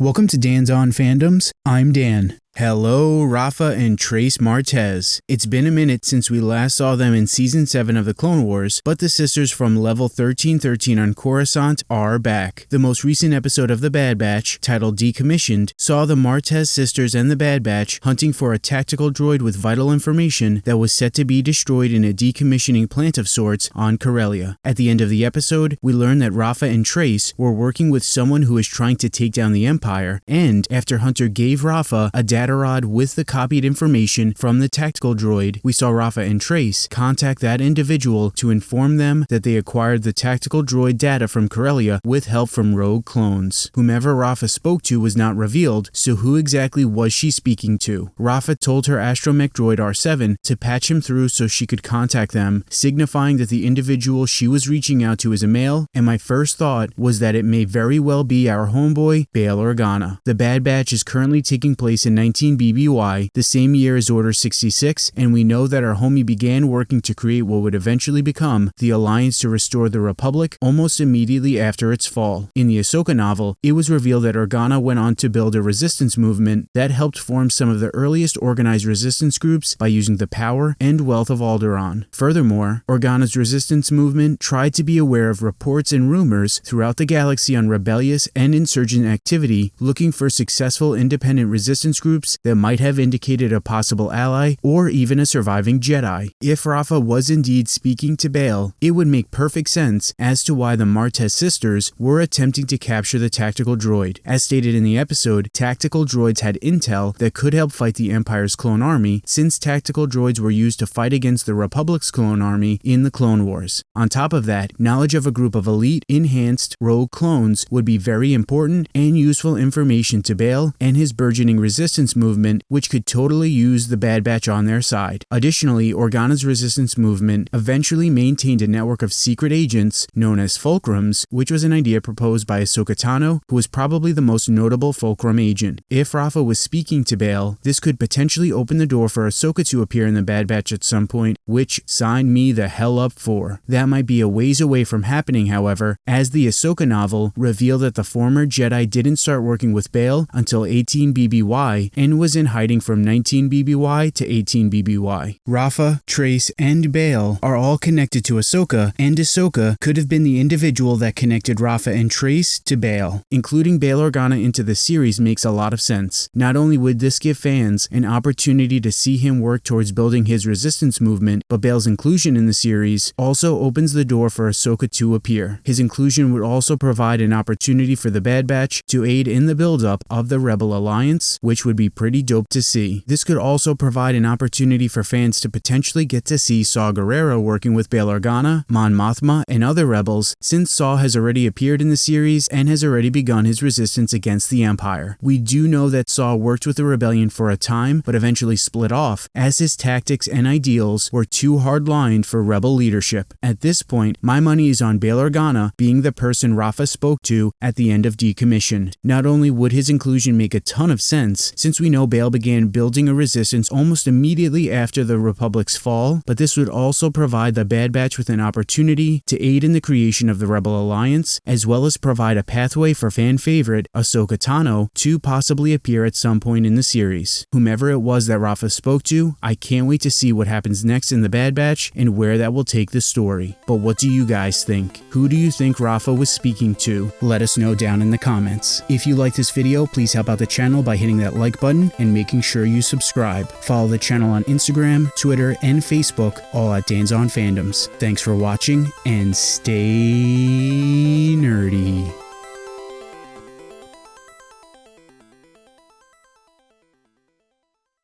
Welcome to Dan's On Fandoms. I'm Dan. Hello, Rafa and Trace Martez. It's been a minute since we last saw them in Season 7 of the Clone Wars, but the sisters from Level 1313 on Coruscant are back. The most recent episode of The Bad Batch, titled Decommissioned, saw the Martez sisters and the Bad Batch hunting for a tactical droid with vital information that was set to be destroyed in a decommissioning plant of sorts on Corellia. At the end of the episode, we learn that Rafa and Trace were working with someone who is trying to take down the Empire, and after Hunter gave Rafa a data with the copied information from the tactical droid, we saw Rafa and Trace contact that individual to inform them that they acquired the tactical droid data from Corellia with help from rogue clones. Whomever Rafa spoke to was not revealed, so who exactly was she speaking to? Rafa told her astromech droid R7 to patch him through so she could contact them, signifying that the individual she was reaching out to is a male, and my first thought was that it may very well be our homeboy, Bail Organa. The Bad Batch is currently taking place in 19 BBY, the same year as Order 66, and we know that our homie began working to create what would eventually become the Alliance to restore the Republic almost immediately after its fall. In the Ahsoka novel, it was revealed that Organa went on to build a resistance movement that helped form some of the earliest organized resistance groups by using the power and wealth of Alderaan. Furthermore, Organa's resistance movement tried to be aware of reports and rumors throughout the galaxy on rebellious and insurgent activity, looking for successful independent resistance groups that might have indicated a possible ally or even a surviving Jedi. If Rafa was indeed speaking to Bail, it would make perfect sense as to why the Martez sisters were attempting to capture the tactical droid. As stated in the episode, tactical droids had intel that could help fight the Empire's clone army since tactical droids were used to fight against the Republic's clone army in the Clone Wars. On top of that, knowledge of a group of elite, enhanced, rogue clones would be very important and useful information to Bail and his burgeoning resistance movement movement, which could totally use the Bad Batch on their side. Additionally, Organa's resistance movement eventually maintained a network of secret agents known as Fulcrums, which was an idea proposed by Ahsoka Tano, who was probably the most notable Fulcrum agent. If Rafa was speaking to Bail, this could potentially open the door for Ahsoka to appear in the Bad Batch at some point, which sign me the hell up for. That might be a ways away from happening, however, as the Ahsoka novel revealed that the former Jedi didn't start working with Bail until 18 BBY and was in hiding from 19 BBY to 18 BBY. Rafa, Trace, and Bail are all connected to Ahsoka, and Ahsoka could have been the individual that connected Rafa and Trace to Bail. Including Bail Organa into the series makes a lot of sense. Not only would this give fans an opportunity to see him work towards building his resistance movement, but Bail's inclusion in the series also opens the door for Ahsoka to appear. His inclusion would also provide an opportunity for the Bad Batch to aid in the buildup of the Rebel Alliance, which would be pretty dope to see. This could also provide an opportunity for fans to potentially get to see Saw Gerrera working with Bail Organa, Mon Mothma, and other rebels, since Saw has already appeared in the series and has already begun his resistance against the Empire. We do know that Saw worked with the rebellion for a time, but eventually split off, as his tactics and ideals were too hard-lined for rebel leadership. At this point, my money is on Bail Organa being the person Rafa spoke to at the end of Decommissioned. Not only would his inclusion make a ton of sense, since we know Bail began building a resistance almost immediately after the Republic's fall, but this would also provide the Bad Batch with an opportunity to aid in the creation of the Rebel Alliance, as well as provide a pathway for fan favorite Ahsoka Tano to possibly appear at some point in the series. Whomever it was that Rafa spoke to, I can't wait to see what happens next in the Bad Batch and where that will take the story. But what do you guys think? Who do you think Rafa was speaking to? Let us know down in the comments. If you like this video, please help out the channel by hitting that like button and making sure you subscribe. Follow the channel on Instagram, Twitter, and Facebook, all at Dan's on Fandoms. Thanks for watching and stay.